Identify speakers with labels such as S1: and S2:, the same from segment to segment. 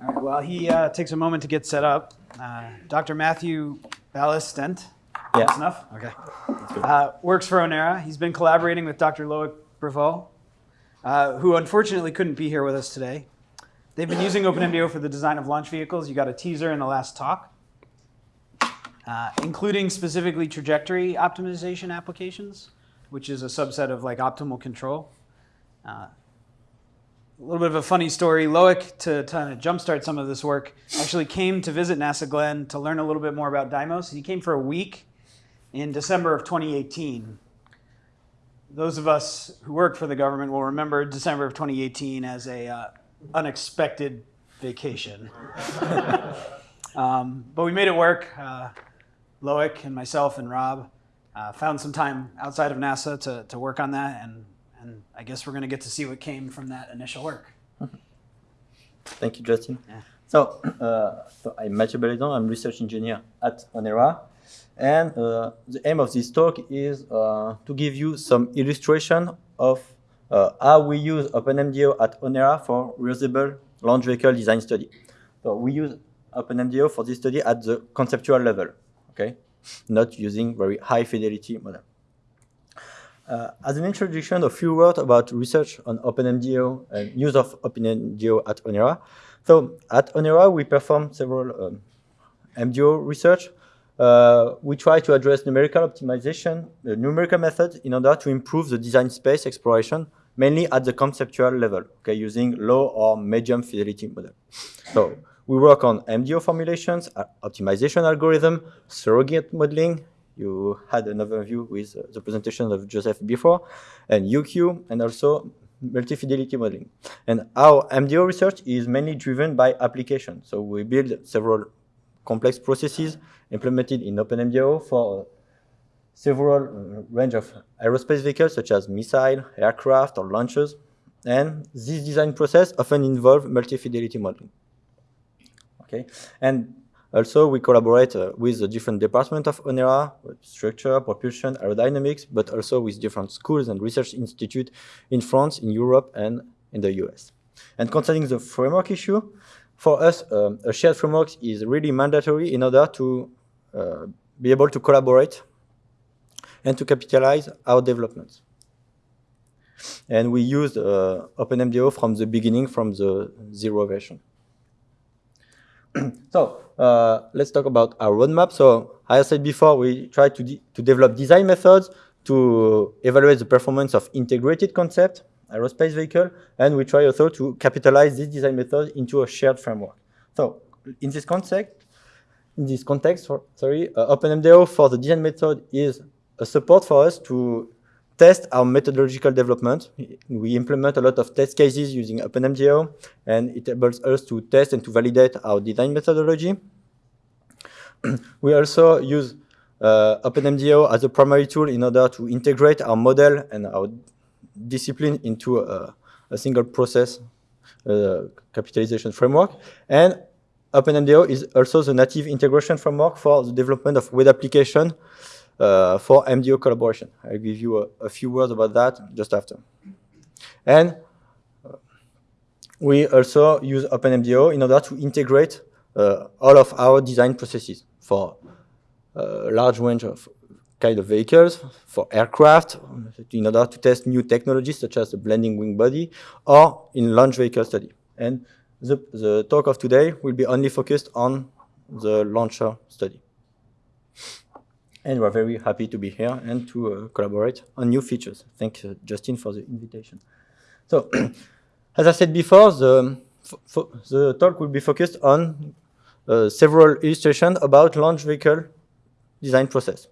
S1: All right, while he uh, takes a moment to get set up, uh, Dr. Matthew Balesdent,
S2: Yeah.
S1: enough? Okay. Uh, works for Onera. He's been collaborating with Dr. Loic Brevault, uh, who unfortunately couldn't be here with us today. They've been using OpenMDAO for the design of launch vehicles. You got a teaser in the last talk, uh, including specifically trajectory optimization applications, which is a subset of like optimal control. A little bit of a funny story. Loic, to jumpstart some of this work, actually came to visit NASA Glenn to learn a little bit more about Dymos. He came for a week in December of 2018. Those of us who work for the government will remember December of 2018 as a uh, unexpected vacation. um, but we made it work. Uh, Loic and myself and Rob uh, found some time outside of NASA to, to work on that, and, and I guess we're going to get to see what came from that initial work.
S2: Thank you, Justin.
S1: Yeah.
S2: So, uh, so I'm Mathieu Balesdent. I'm research engineer at Onera. And uh, the aim of this talk is uh, to give you some illustration of uh, how we use OpenMDAO at Onera for reusable launch vehicle design study. So we use OpenMDAO for this study at the conceptual level, okay? Not using very high fidelity model. Uh, as an introduction, a few words about research on OpenMDAO and use of OpenMDAO at Onera. So at Onera, we perform several um, MDO research. Uh, we try to address numerical optimization, numerical methods in order to improve the design space exploration, mainly at the conceptual level, okay, using low or medium fidelity model. So we work on MDO formulations, uh, optimization algorithm, surrogate modeling. You had an overview with uh, the presentation of Joseph before, and UQ, and also multi-fidelity modeling. And our MDO research is mainly driven by application. So we build several complex processes implemented in OpenMDAO for several uh, range of aerospace vehicles such as missile, aircraft, or launchers. And this design process often involve multi-fidelity modeling. Okay, and also we collaborate uh, with the different departments of ONERA, structure, propulsion, aerodynamics, but also with different schools and research institutes in France, in Europe, and in the US. And concerning the framework issue, for us, um, a shared framework is really mandatory in order to uh, be able to collaborate and to capitalize our developments. And we used uh, OpenMDAO from the beginning, from the zero version. so uh, let's talk about our roadmap. So as I said before, we try to, de to develop design methods to evaluate the performance of integrated concept, aerospace vehicle, and we try also to capitalize this design method into a shared framework. So in this context, in this context, for, sorry, uh, OpenMDAO for the design method is a support for us to test our methodological development. We implement a lot of test cases using OpenMDAO, and it enables us to test and to validate our design methodology. we also use uh, OpenMDAO as a primary tool in order to integrate our model and our discipline into a, a single process uh, capitalization framework. And OpenMDAO is also the native integration framework for the development of web application for MDO collaboration. I'll give you a, a, few words about that just after. And uh, we also use OpenMDAO in order to integrate uh, all of our design processes for a large range of kind of vehicles, for aircraft, in order to test new technologies such as the blending wing body, or in launch vehicle study. And the, the talk of today will be only focused on the launcher study. And we're very happy to be here and to uh, collaborate on new features. Thank you, Justin, for the invitation. So, as I said before, the, the talk will be focused on uh, several illustrations about launch vehicle design process.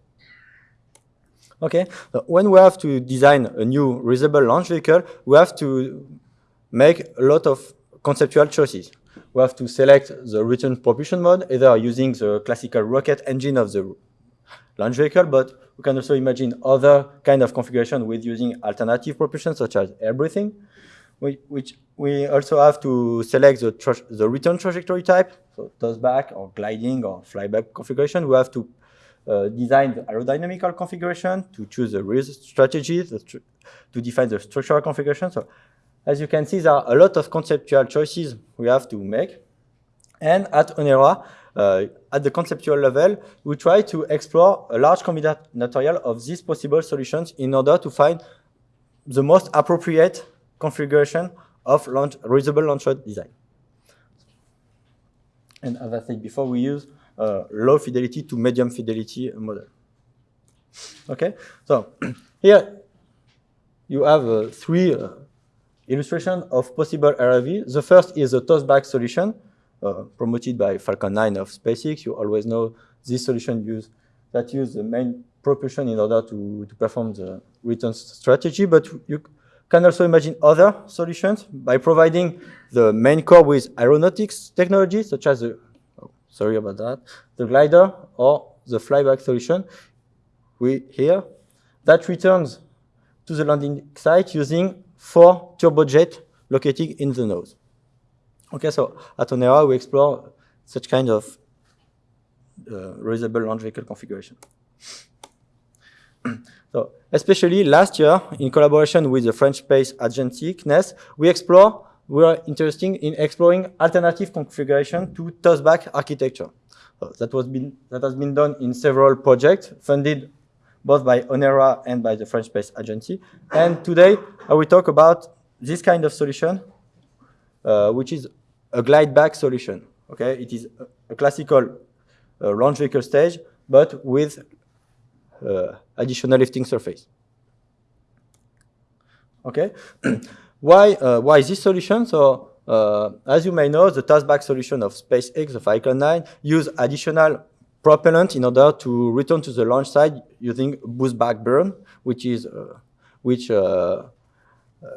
S2: Okay, so when we have to design a new reusable launch vehicle, we have to make a lot of conceptual choices. We have to select the return propulsion mode, either using the classical rocket engine of the launch vehicle, but we can also imagine other kind of configuration with using alternative propulsion, such as air breathing, which we also have to select the, the return trajectory type, so toss back or gliding or flyback configuration. We have to uh, design the aerodynamical configuration, to choose the risk strategy, tr to define the structural configuration. So as you can see, there are a lot of conceptual choices we have to make. And at Onera, at the conceptual level, we try to explore a large combinatorial of these possible solutions in order to find the most appropriate configuration of launch, reusable launcher design. And as I said before, we use uh, low fidelity to medium fidelity model. Okay, so here you have uh, three uh, illustrations of possible RLV. The first is a tossback solution uh, promoted by Falcon 9 of SpaceX. You always know this solution use that use the main propulsion in order to, to perform the return strategy, but you can also imagine other solutions by providing the main core with aeronautics technology, such as the, oh, sorry about that, the glider or the flyback solution. We here that returns to the landing site using four turbojets located in the nose. Okay, so at Onera we explore such kind of uh, reusable launch vehicle configuration. so, especially last year, in collaboration with the French Space Agency, CNES, we explore, we are interested in exploring alternative configuration to tossback architecture. So that, was been, that has been done in several projects funded both by Onera and by the French Space Agency. And today, I will talk about this kind of solution, uh, which is a glide back solution. Okay, it is a, classical uh, launch vehicle stage, but with uh, additional lifting surface. Okay, why uh, why this solution? So uh, as you may know, the tossback solution of SpaceX, the Falcon 9, use additional propellant in order to return to the launch site using boost back burn, which is uh, which uh,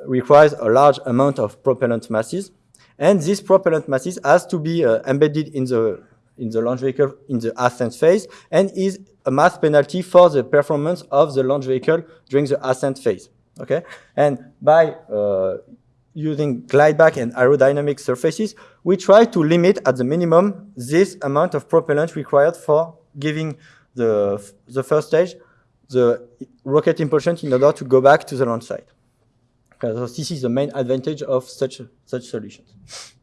S2: requires a large amount of propellant masses. And this propellant masses has to be uh, embedded in the in the launch vehicle in the ascent phase and is a mass penalty for the performance of the launch vehicle during the ascent phase. Okay, and by uh, using glide back and aerodynamic surfaces, we try to limit at the minimum this amount of propellant required for giving the the first stage the rocket impulsion in order to go back to the launch site. Okay, so this is the main advantage of such such solutions.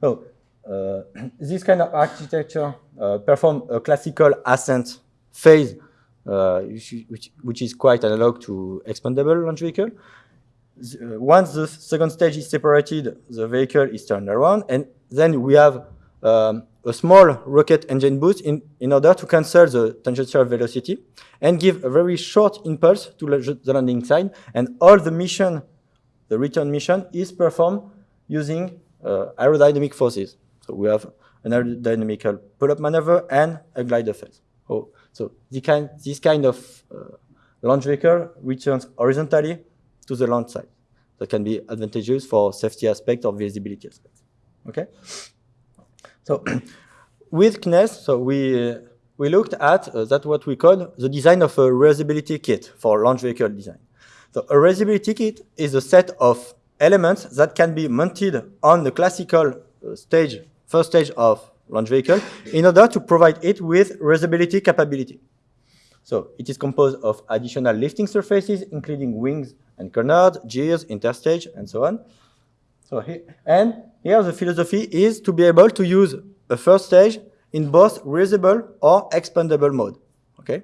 S2: So uh, this kind of architecture uh, perform a classical ascent phase, uh, which, which, is quite analog to expandable launch vehicle. The, once the second stage is separated, the vehicle is turned around, and then we have um, a small rocket engine boost in, in order to cancel the tangential velocity and give a very short impulse to the landing side, and all the mission, the return mission, is performed using uh, aerodynamic forces. So we have an aerodynamical pull-up maneuver and a glider phase. Oh, so kind, this kind of uh, launch vehicle returns horizontally to the launch site. That can be advantageous for safety aspect or visibility aspect. Okay. So with CNES, so we uh, we looked at uh, that what we call the design of a reusability kit for launch vehicle design. So a reusability kit is a set of elements that can be mounted on the classical uh, stage first stage of launch vehicle in order to provide it with reusability capability. So it is composed of additional lifting surfaces, including wings and canards, gears, interstage, and so on. So here, and here the philosophy is to be able to use a first stage in both reusable or expandable mode. Okay.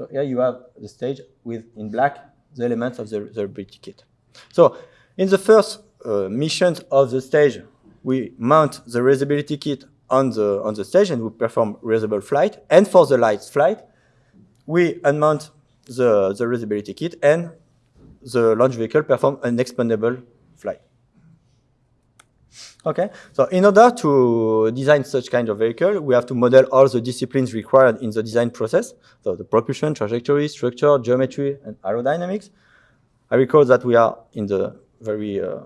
S2: So here you have the stage with in black the elements of the reusability kit. So in the first uh, missions of the stage, we mount the reusability kit on the, on the stage and we perform reusable flight. And for the light flight, we unmount the, the reusability kit and the launch vehicle perform an expandable flight. Okay, so in order to design such kind of vehicle, we have to model all the disciplines required in the design process. So the propulsion, trajectory, structure, geometry, and aerodynamics. I recall that we are in the very uh,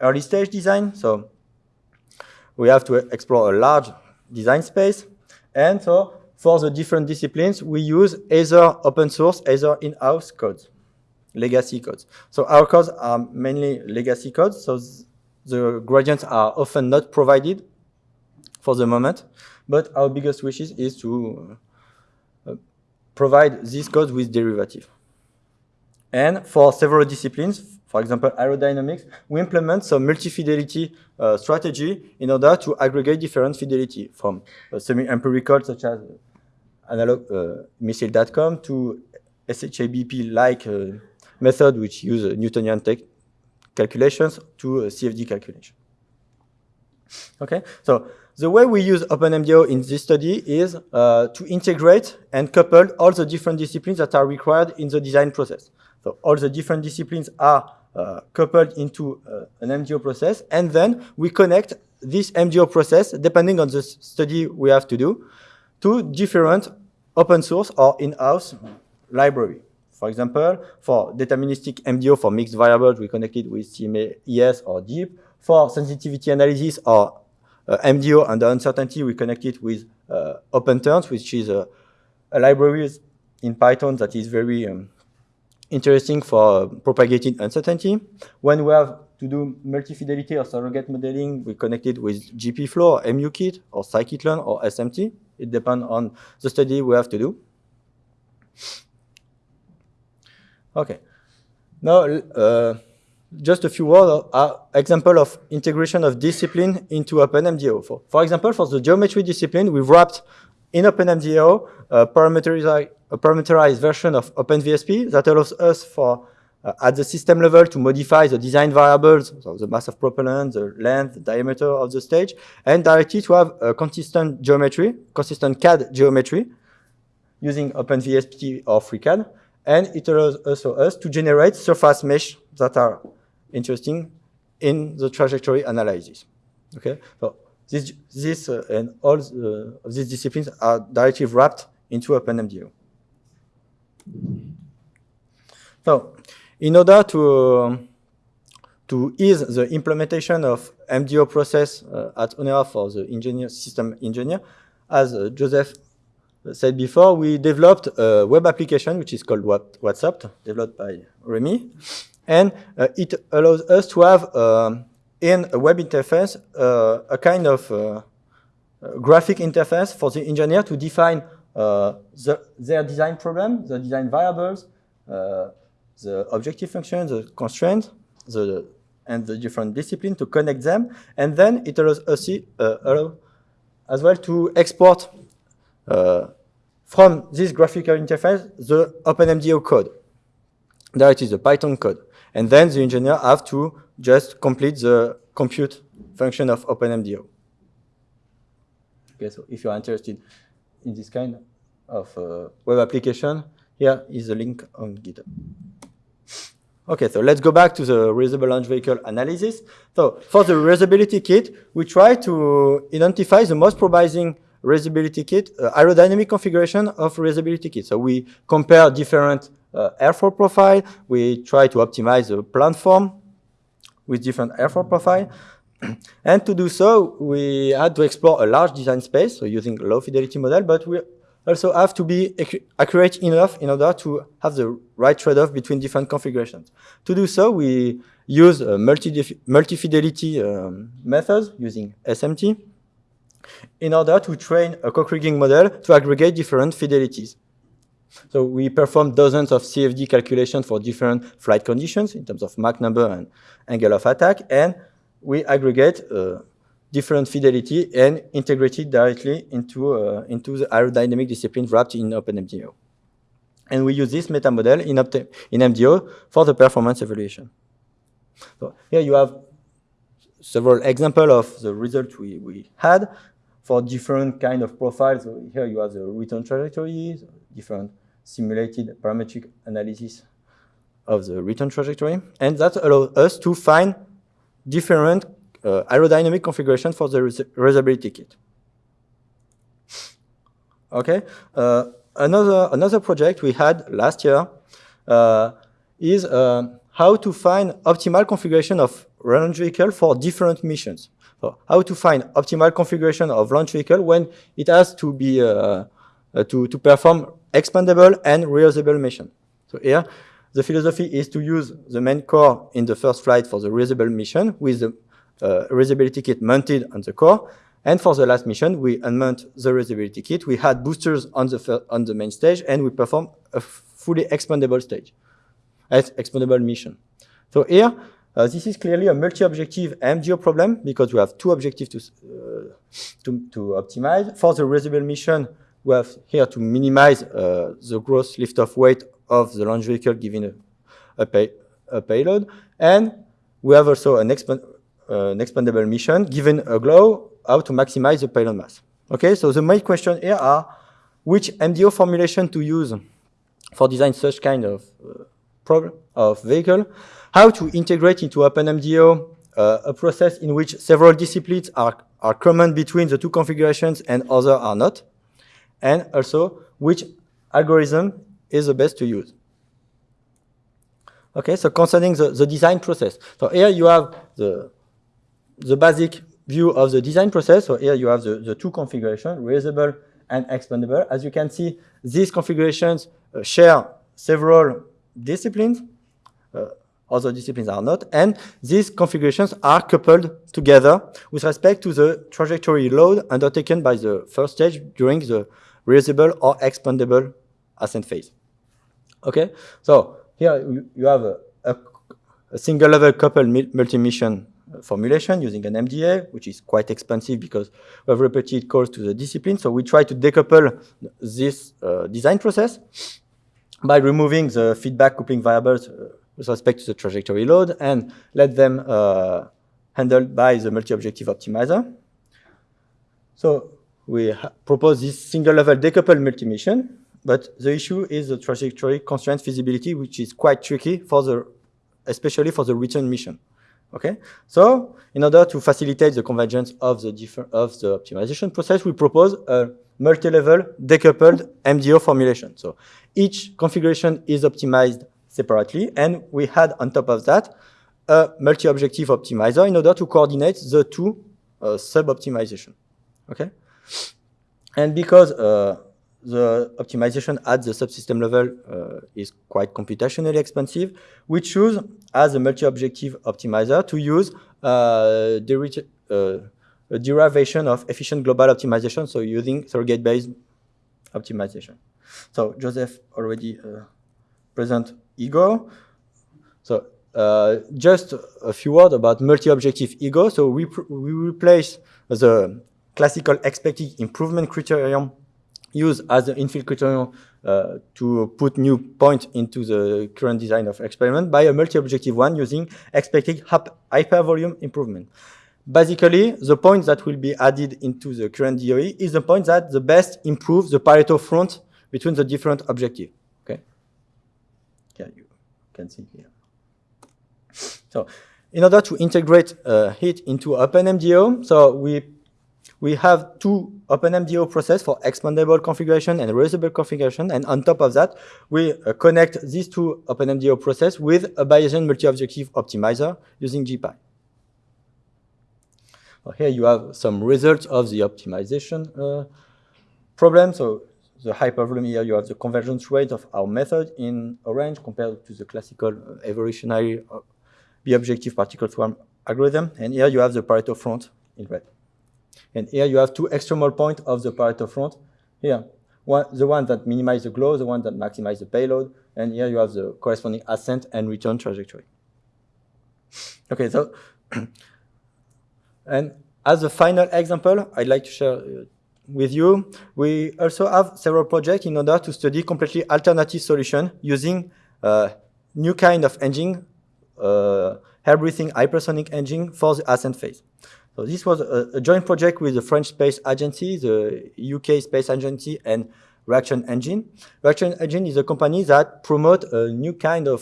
S2: early stage design. So we have to explore a large design space. And so for the different disciplines, we use either open source, either in-house codes, legacy codes. So our codes are mainly legacy codes. So the gradients are often not provided for the moment. But our biggest wishes is to uh, provide these codes with derivative. And for several disciplines, for example, aerodynamics, we implement some multi-fidelity uh, strategy in order to aggregate different fidelity from uh, semi-empirical, such as analog uh, Missile DATCOM, to SHABP-like uh, method, which use Newtonian calculations, to CFD calculation. Okay, so the way we use OpenMDAO in this study is uh, to integrate and couple all the different disciplines that are required in the design process. So all the different disciplines are uh, coupled into uh, an MDO process, and then we connect this MDO process, depending on the study we have to do, to different open source or in-house library. For example, for deterministic MDO for mixed variables, we connect it with CMA ES or DEAP. For sensitivity analysis or uh, MDO under uncertainty, we connect it with uh, OpenTurns, which is a, a, library in Python that is very um, interesting for uh, propagating uncertainty. When we have to do multi-fidelity or surrogate modeling, we connect it with GPFlow or Emukit or scikit-learn or SMT. It depends on the study we have to do. Okay. Now, uh, just a few words are example of integration of discipline into OpenMDAO. For, for example, for the geometry discipline, we've wrapped in OpenMDAO a parameterized, a parameterized version of OpenVSP that allows us for uh, at the system level to modify the design variables, so the mass of propellant, the length, the diameter of the stage, and directly to have a consistent geometry, consistent CAD geometry using OpenVSP or FreeCAD. And it allows also us to generate surface mesh that are interesting in the trajectory analysis. Okay, so this, this uh, and all the, of these disciplines are directly wrapped into OpenMDAO. So, in order to um, to ease the implementation of MDO process uh, at Onera for the engineer, system engineer, as uh, Joseph said before, we developed a web application which is called WhatsOpt, developed by Remy. And uh, it allows us to have um, in a web interface uh, a kind of uh, graphic interface for the engineer to define the, their design problem, the design variables, the objective function, the constraints, the and the different discipline to connect them, and then it allows us uh, allow as well to export uh, from this graphical interface the OpenMDAO code. There it is, the Python code. And then the engineer have to just complete the compute function of OpenMDAO. Okay, so if you're interested in this kind of uh, web application, here is the link on GitHub. Okay, so let's go back to the reusable launch vehicle analysis. So for the reusability kit, we try to identify the most promising reusability kit, uh, aerodynamic configuration of reusability kit. So we compare different uh, airflow profile. We try to optimize the platform with different airflow profile. and to do so, we had to explore a large design space, so using low fidelity model, but we also have to be accurate enough in order to have the right trade-off between different configurations. To do so, we use multi-fidelity multi um, methods using SMT in order to train a co-kriging model to aggregate different fidelities. So we perform dozens of CFD calculations for different flight conditions in terms of Mach number and angle of attack, and we aggregate uh, different fidelity and integrate it directly into, uh, into the aerodynamic discipline wrapped in OpenMDAO. And we use this meta model in, in MDO for the performance evaluation. So here you have several examples of the results we, we had for different kind of profiles. Here you have the return trajectories, different simulated parametric analysis of the return trajectory. And that allows us to find different uh, aerodynamic configuration for the reusability kit. Okay, uh, another, another project we had last year uh, is uh, how to find optimal configuration of launch vehicle for different missions. So how to find optimal configuration of launch vehicle when it has to be uh, uh, to, to perform expandable and reusable mission. So here, the philosophy is to use the main core in the first flight for the reusable mission with the uh, reusability kit mounted on the core. And for the last mission, we unmount the reusability kit. We had boosters on the, on the main stage, and we perform a fully expandable stage. as expandable mission. So here, uh, this is clearly a multi-objective MDO problem because we have two objectives to, uh, to, to, optimize. For the reusable mission, we have here to minimize uh, the gross lift-off weight of the launch vehicle given a, a, pay, a payload. And we have also an, expand, uh, an expandable mission given a glow how to maximize the payload mass. Okay, so the main question here are which MDO formulation to use for design such kind of of vehicle, how to integrate into OpenMDAO uh, a process in which several disciplines are, are common between the two configurations and other are not, and also which algorithm is the best to use. Okay, so concerning the, the design process. So here you have the, the basic view of the design process. So here you have the, the two configurations, reusable and expandable. As you can see, these configurations uh, share several disciplines. Uh, other disciplines are not. And these configurations are coupled together with respect to the trajectory load undertaken by the first stage during the reusable or expandable ascent phase. Okay, so here you, have a, a, a single level coupled multi-mission formulation using an MDA, which is quite expensive because we have repeated calls to the discipline. So we try to decouple this uh, design process by removing the feedback coupling variables uh, with respect to the trajectory load and let them uh, handled by the multi-objective optimizer. So we propose this single-level decoupled multi-mission, but the issue is the trajectory constraint feasibility, which is quite tricky for the, especially for the return mission. Okay, so in order to facilitate the convergence of the different of the optimization process, we propose a multi-level decoupled MDO formulation. So each configuration is optimized separately, and we had on top of that a multi-objective optimizer in order to coordinate the two uh, sub-optimization. Okay, and because uh, the optimization at the subsystem level uh, is quite computationally expensive. We choose, as a multi-objective optimizer, to use uh, uh, a derivation of efficient global optimization, so using surrogate-based optimization. So Joseph already uh, present ego. So uh, just a few words about multi-objective ego. So we, we replace the classical expected improvement criterion used as an infill criterion uh, to put new points into the current design of experiment by a multi-objective one using expected hypervolume improvement. Basically, the point that will be added into the current DOE is the point that the best improves the Pareto front between the different objectives. Okay? Yeah, you can see here. So, in order to integrate uh, it into OpenMDO, so we we have two OpenMDO process for expandable configuration and reusable configuration. And on top of that, we uh, connect these two OpenMDO process with a Bayesian multi-objective optimizer using GPy. Here you have some results of the optimization uh, problem. So the hypervolume here, you have the convergence rate of our method in orange compared to the classical uh, evolutionary uh, bi-objective particle swarm algorithm. And here you have the Pareto front in red. And here you have two extremal points of the Pareto front. Here, one, the one that minimize the glow, the one that maximize the payload, and here you have the corresponding ascent and return trajectory. Okay, so, and as a final example, I'd like to share uh, with you, we also have several projects in order to study completely alternative solution using uh, new kind of engine, uh, air breathing hypersonic engine for the ascent phase. So this was a, a, joint project with the French Space Agency, the UK Space Agency, and Reaction Engine. Reaction Engine is a company that promote a new kind of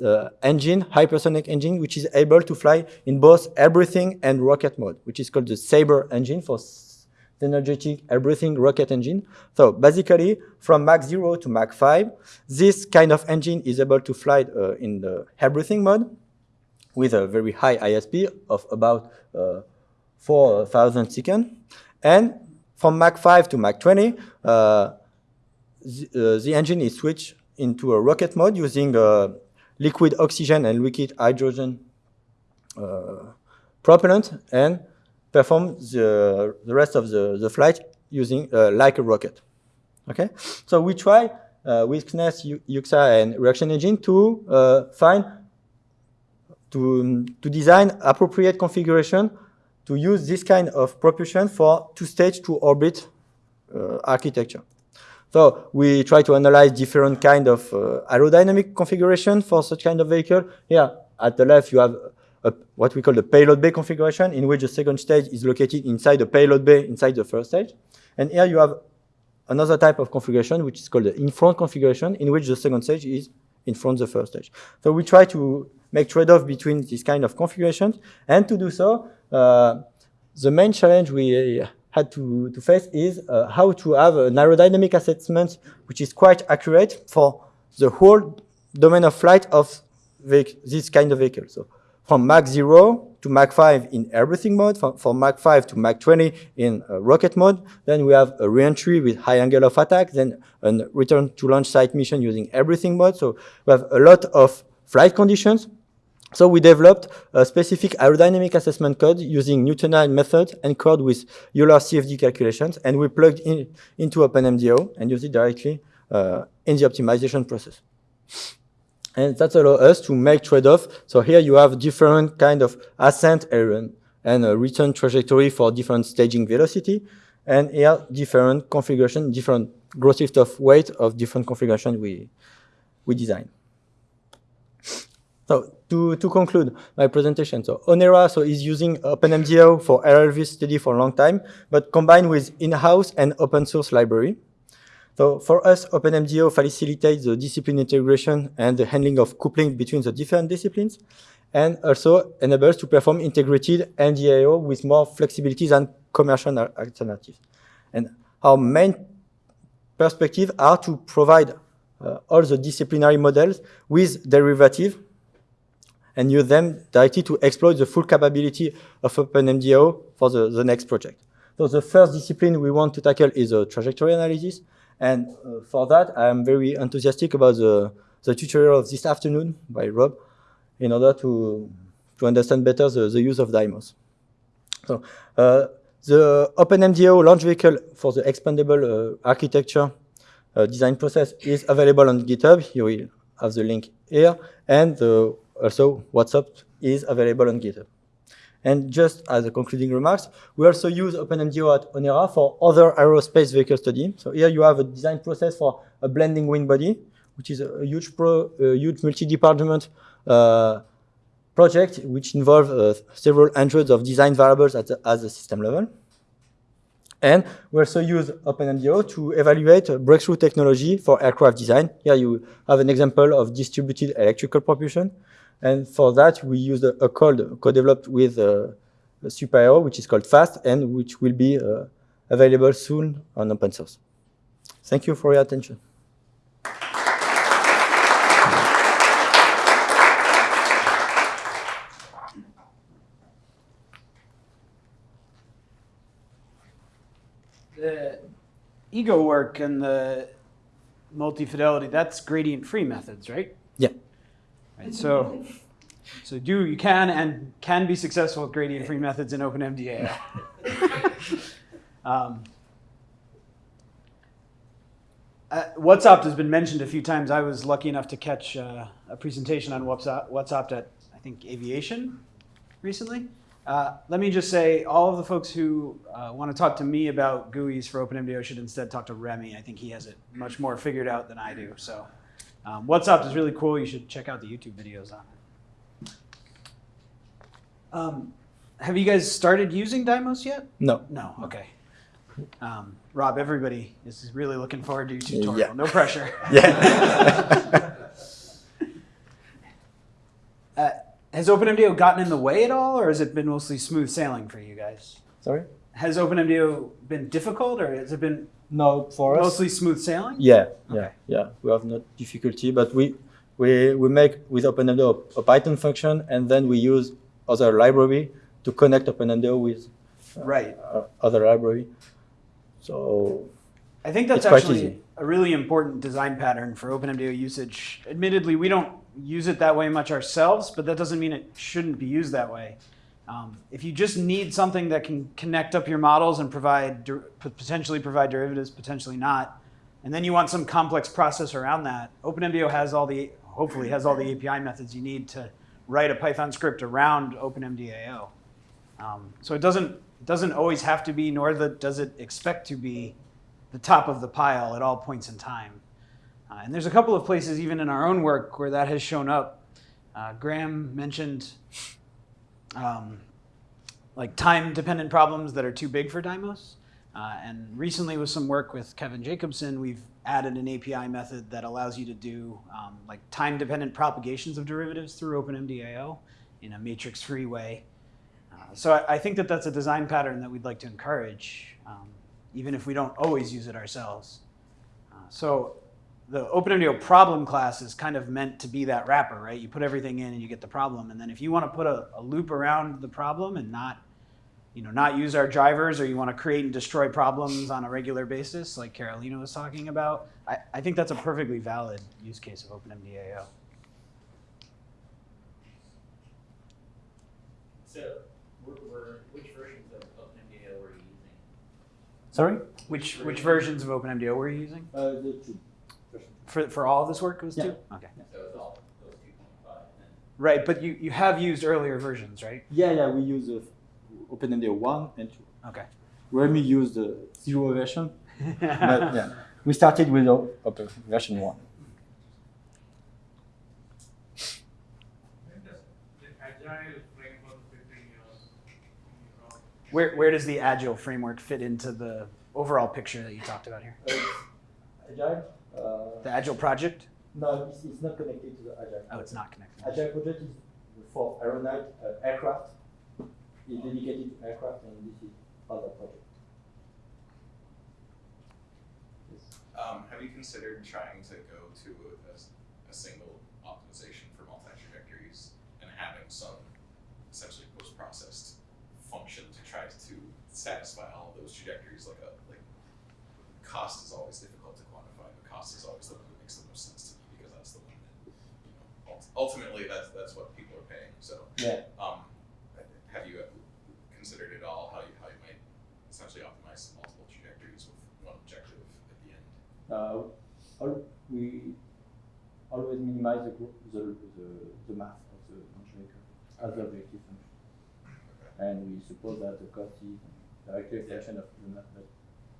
S2: uh, engine, hypersonic engine, which is able to fly in both air breathing and rocket mode, which is called the Sabre engine for the energetic air breathing rocket engine. So basically, from Mach 0 to Mach 5, this kind of engine is able to fly uh, in the air breathing mode with a very high ISP of about uh, 4,000 seconds. And from Mach 5 to Mach 20, uh, the, uh, the, engine is switched into a rocket mode using uh, liquid oxygen and liquid hydrogen uh, propellant and perform the, the rest of the, the flight using uh, like a rocket. Okay, so we try uh, with CNES, UKSA, and Reaction Engine to uh, find to, to design appropriate configuration to use this kind of propulsion for two-stage, two-orbit uh, architecture. So we try to analyze different kind of uh, aerodynamic configuration for such kind of vehicle. Here at the left, you have a, what we call the payload bay configuration, in which the second stage is located inside the payload bay inside the first stage. And here you have another type of configuration, which is called the in-front configuration, in which the second stage is in front of the first stage. So we try to make trade-off between these kind of configurations, and to do so, uh, the main challenge we had to, to face is uh, how to have an aerodynamic assessment which is quite accurate for the whole domain of flight of this kind of vehicle. So from Mach 0 to Mach 5 in air breathing mode, from, from Mach 5 to Mach 20 in uh, rocket mode. Then we have a reentry with high angle of attack, then a return to launch site mission using air breathing mode. So we have a lot of flight conditions. So we developed a specific aerodynamic assessment code using Newtonian method and code with Euler CFD calculations, and we plugged in into OpenMDAO and use it directly uh, in the optimization process. And that allows us to make trade-off. So here you have different kind of ascent and, and a return trajectory for different staging velocity. And here different configuration, different gross lift of weight of different configuration we, we design. So to, to conclude my presentation, so Onera so is using OpenMDAO for LLV study for a long time, but combined with in-house and open source library. So for us, OpenMDAO facilitates the discipline integration and the handling of coupling between the different disciplines, and also enables to perform integrated MDAO with more flexibility than commercial alternatives. And our main perspective are to provide uh, all the disciplinary models with derivative and use them directly to exploit the full capability of OpenMDAO for the, the next project. So the first discipline we want to tackle is a trajectory analysis. And uh, for that, I am very enthusiastic about the, the tutorial of this afternoon by Rob in order to, to understand better the, the use of Dymos. So uh, the OpenMDAO launch vehicle for the expandable uh, architecture uh, design process is available on GitHub. You will have the link here. And uh, also, WhatsOpt is available on GitHub. And just as a concluding remarks, we also use OpenMDAO at Onera for other aerospace vehicle study. So here you have a design process for a blending wing body, which is a huge, pro, a huge multi-department uh, project which involves uh, several hundreds of design variables at the, system level. And we also use OpenMDAO to evaluate breakthrough technology for aircraft design. Here you have an example of distributed electrical propulsion. And for that, we use a, a code co-developed with uh, SUPAERO, which is called FAST, and which will be uh, available soon on open source. Thank you for your attention.
S1: The ego work and the multi-fidelity, that's gradient-free methods, right?
S2: Yeah.
S1: Right, so, so do you can and can be successful with gradient-free methods in OpenMDA. um, uh, WhatsOpt has been mentioned a few times. I was lucky enough to catch uh, a presentation on WhatsOpt, WhatsOpt at I think Aviation recently. Uh, let me just say, all of the folks who uh, want to talk to me about GUIs for OpenMDAO should instead talk to Remy. I think he has it much more figured out than I do. So, um, WhatsOpt is really cool. You should check out the YouTube videos on it. Um, have you guys started using Dymos yet?
S2: No.
S1: No. Okay. Um, Rob, everybody is really looking forward to your tutorial.
S2: Yeah.
S1: No pressure.
S2: Yeah.
S1: Uh, has OpenMDAO gotten in the way at all, or has it been mostly smooth sailing for you guys?
S2: Sorry?
S1: Has OpenMDAO been difficult, or has it been
S2: No, for us.
S1: mostly smooth sailing?
S2: Yeah, yeah,
S1: Okay.
S2: yeah. We have no difficulty, but we we we make with OpenMDAO a Python function, and then we use other library to connect OpenMDAO with uh,
S1: Right.
S2: uh, other library. So
S1: I think that's actually
S2: easy.
S1: a really important design pattern for OpenMDAO usage. Admittedly, we don't use it that way much ourselves, but that doesn't mean it shouldn't be used that way. Um, if you just need something that can connect up your models and provide potentially provide derivatives, potentially not, and then you want some complex process around that, OpenMDAO has all the, hopefully has all the API methods you need to write a Python script around OpenMDAO. Um, so it doesn't, it doesn't always have to be, nor the, does it expect to be the top of the pile at all points in time. Uh, and there's a couple of places, even in our own work, where that has shown up. Uh, Graham mentioned um, like time-dependent problems that are too big for Dymos. Uh, and recently, with some work with Kevin Jacobson, we've added an API method that allows you to do um, like time-dependent propagations of derivatives through OpenMDAO in a matrix-free way. Uh, so I, I think that that's a design pattern that we'd like to encourage, um, even if we don't always use it ourselves. Uh, so the OpenMDAO problem class is kind of meant to be that wrapper, right? You put everything in and you get the problem. And then if you want to put a, a loop around the problem and not, you know, not use our drivers or you want to create and destroy problems on a regular basis, like Carolina was talking about, I, I think that's a perfectly valid use case of OpenMDAO.
S3: So, were, were, which versions of OpenMDAO were you using?
S2: Sorry?
S1: Which, which versions of OpenMDAO were you using?
S2: Uh, the two.
S1: For, for all of this work, it was
S2: Yeah.
S1: two? Okay.
S3: So it's all those two point five,
S1: Right, but you, you have used earlier versions, right?
S2: Yeah, yeah, we use uh, OpenMDAO 1 and 2.
S1: Okay.
S2: Remy used the zero version, but yeah, we started with open version 1.
S4: When does the agile framework fit in your, in your project?
S1: Where, where does the Agile framework fit into the overall picture that you talked about here?
S2: Agile? Uh,
S1: The Agile project?
S2: no, it's, it's not connected to the Agile.
S1: Oh, it's not connected.
S2: Agile project is for aeronaut uh, aircraft. It's dedicated to aircraft, and this is other project. Yes.
S5: Um, have you considered trying to go to a, a single optimization for multi-trajectories and having some essentially post-processed function to try to satisfy all of those trajectories? Like a like cost is always difficult to quantify, but cost is always the one that makes the most sense to me because that's the one that you know ultimately that's that's what people are paying. So
S2: Yeah.
S5: um, have you considered at all how you how you might essentially optimize multiple trajectories with one objective at the end?
S2: Uh, we always minimize the, the, the, the mass of the vehicle as the objective function. And we suppose that the cost is directly a function of the mass, but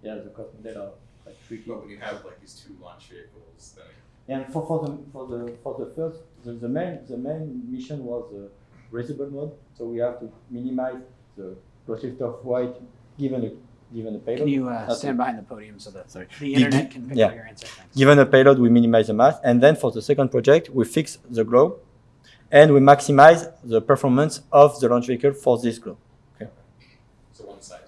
S2: yeah, the cost model are quite tricky.
S5: But when you have like these two launch vehicles, then
S2: And for, for the for the for the first the, the main the main mission was the reusable mode, so we have to minimize the velocity of flight given a given a payload.
S1: Can you uh, stand
S2: it.
S1: behind the podium so that
S2: Sorry.
S1: the internet
S2: gi-
S1: can pick
S2: yeah.
S1: up your answer? Thanks.
S2: Given a payload, we minimize the mass, and then for the second project, we fix the glow, and we maximize the performance of the launch vehicle for this glow.
S5: so one size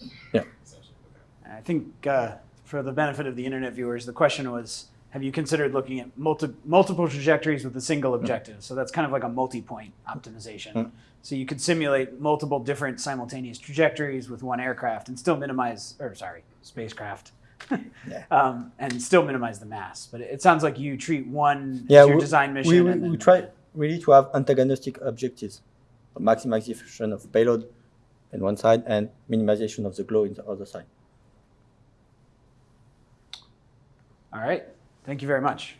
S5: is it.
S2: Yeah.
S5: Essentially, okay.
S1: I think uh, for the benefit of the internet viewers, the question was, have you considered looking at multi- multiple trajectories with a single objective? So that's kind of like a multi-point optimization.
S2: Mm.
S1: So you could simulate multiple different simultaneous trajectories with one aircraft and still minimize, or sorry, spacecraft.
S2: Yeah.
S1: um, and still minimize the mass, but it, sounds like you treat one
S2: Yeah,
S1: as your
S2: we-
S1: design mission.
S2: We, we,
S1: and
S2: we
S1: then-
S2: try really to have antagonistic objectives, maximization of payload on one side and minimization of the glow in the other side.
S1: All right. Thank you very much.